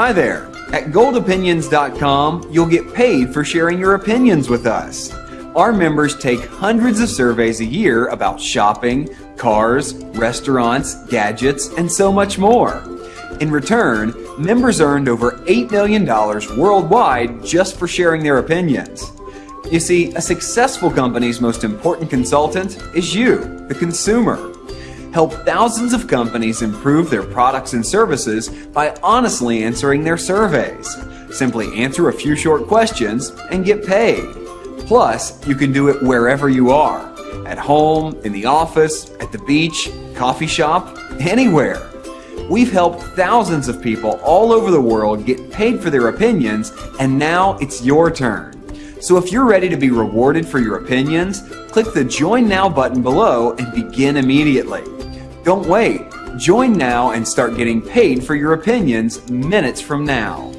Hi there. At goldopinions.com, you'll get paid for sharing your opinions with us. Our members take hundreds of surveys a year about shopping, cars, restaurants, gadgets, and so much more. In return, members earned over $8 million worldwide just for sharing their opinions. You see, a successful company's most important consultant is you, the consumer. Help thousands of companies improve their products and services by honestly answering their surveys. Simply answer a few short questions and get paid. Plus, you can do it wherever you are at home, in the office, at the beach, coffee shop, anywhere. We've helped thousands of people all over the world get paid for their opinions, and now it's your turn. So if you're ready to be rewarded for your opinions, click the Join Now button below and begin immediately. Don't wait. Join now and start getting paid for your opinions minutes from now.